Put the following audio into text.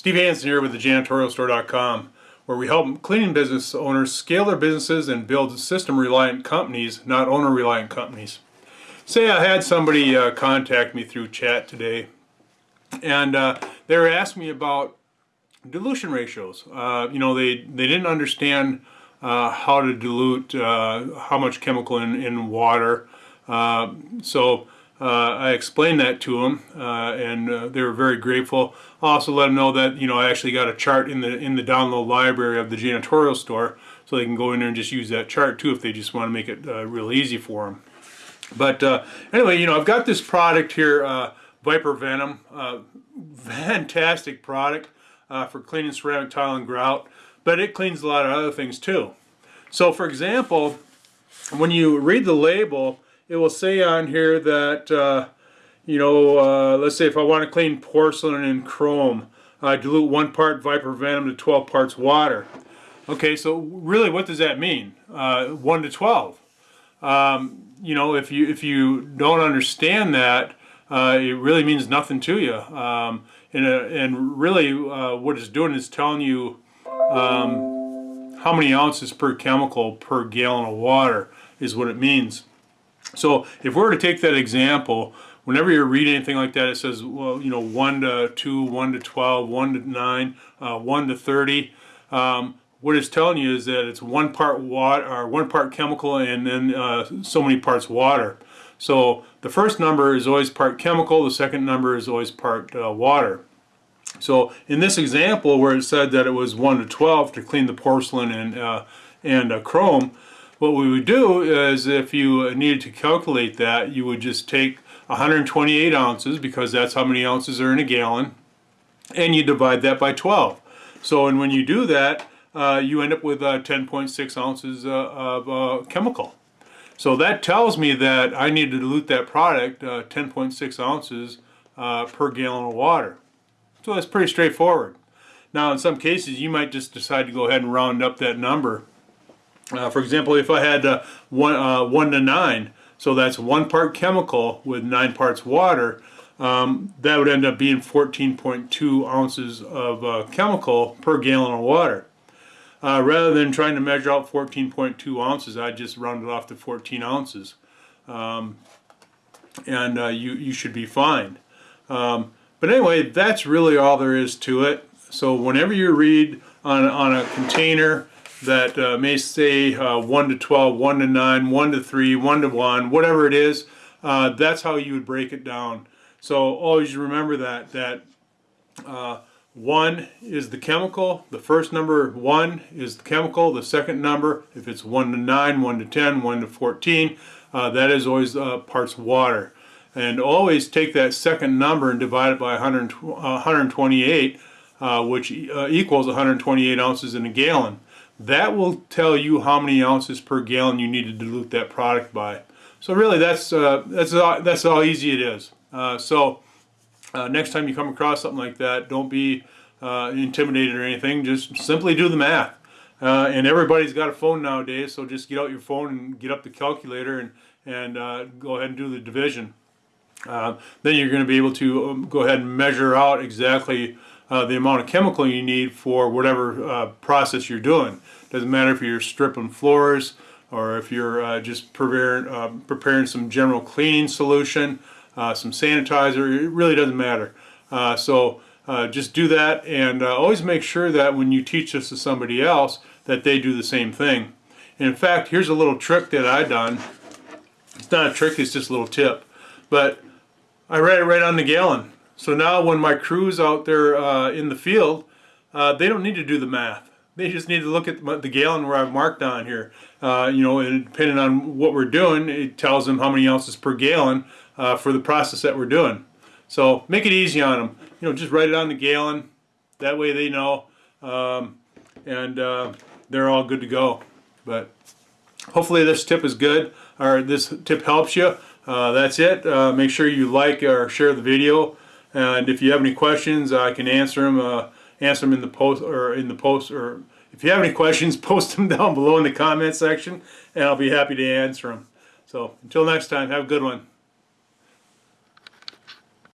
Steve Hansen here with the janitorialstore.com where we help cleaning business owners scale their businesses and build system reliant companies, not owner reliant companies. Say I had somebody uh, contact me through chat today and uh, they were asking me about dilution ratios. Uh, you know, they, they didn't understand uh, how to dilute uh, how much chemical in, in water. Uh, so I explained that to them, uh, and uh, they were very grateful. I also let them know that you know I actually got a chart in the in the download library of the janitorial store, so they can go in there and just use that chart too if they just want to make it uh, real easy for them. But uh, anyway, you know I've got this product here, uh, Viper Venom, fantastic product for cleaning ceramic tile and grout, but it cleans a lot of other things too. So for example, when you read the label it will say on here that, uh, you know, uh, let's say if I want to clean porcelain and chrome, I dilute one part Viper Venom to 12 parts water. Okay, so really what does that mean? Uh, 1 to 12. Um, you know, if you, if you don't understand that, uh, it really means nothing to you. Um, and, uh, and really what it's doing is telling you um, how many ounces per chemical per gallon of water is what it means. So if we were to take that example, whenever you're reading anything like that, it says, well, you know, 1 to 2, 1 to 12, 1 to 9, uh, 1 to 30. Um, what it's telling you is that it's one part water or one part chemical and then uh, so many parts water. So the first number is always part chemical, the second number is always part uh, water. So in this example where it said that it was 1 to 12 to clean the porcelain and, uh, and uh, chrome, what we would do is if you needed to calculate that, you would just take 128 ounces because that's how many ounces are in a gallon and you divide that by 12. So and when you do that, uh, you end up with uh, 10.6 ounces uh, of uh, chemical. So that tells me that I need to dilute that product uh, 10.6 ounces per gallon of water. So that's pretty straightforward. Now in some cases you might just decide to go ahead and round up that number uh, for example, if I had uh, one, uh, 1 to 9, so that's one part chemical with 9 parts water, um, that would end up being 14.2 ounces of uh, chemical per gallon of water. Uh, rather than trying to measure out 14.2 ounces, I just round it off to 14 ounces. Um, and uh, you, you should be fine. Um, but anyway, that's really all there is to it. So whenever you read on, on a container that uh, may say uh, 1 to 12, 1 to 9, 1 to 3, 1 to 1, whatever it is, uh, that's how you would break it down. So always remember that, that uh, 1 is the chemical, the first number 1 is the chemical, the second number, if it's 1 to 9, 1 to 10, 1 to 14, uh, that is always uh, parts water. And always take that second number and divide it by 100, 128, which equals 128 ounces in a gallon. That will tell you how many ounces per gallon you need to dilute that product by. So really that's, uh, that's, all, that's how easy it is. Uh, so uh, next time you come across something like that, don't be uh, intimidated or anything. Just simply do the math. Uh, and everybody's got a phone nowadays, so just get out your phone and get up the calculator and, and uh, go ahead and do the division. then you're going to be able to um, go ahead and measure out exactly uh, the amount of chemical you need for whatever uh, process you're doing. Doesn't matter if you're stripping floors or if you're uh, just preparing, uh, preparing some general cleaning solution, uh, some sanitizer, it really doesn't matter. So just do that and always make sure that when you teach this to somebody else that they do the same thing. And in fact, here's a little trick that I done. It's not a trick, it's just a little tip. But I write it right on the gallon. So now when my crew's out there uh, in the field, uh, they don't need to do the math. They just need to look at the gallon where I've marked on here. Uh, you know, and depending on what we're doing, it tells them how many ounces per gallon uh, for the process that we're doing. So make it easy on them. You know, just write it on the gallon. That way they know. Um, and uh, they're all good to go. But hopefully this tip is good, or this tip helps you. Uh, that's it. make sure you like or share the video. And if you have any questions, I can answer them. Uh, answer them in the post or in the post. Or if you have any questions, post them down below in the comment section, and I'll be happy to answer them. So until next time, have a good one.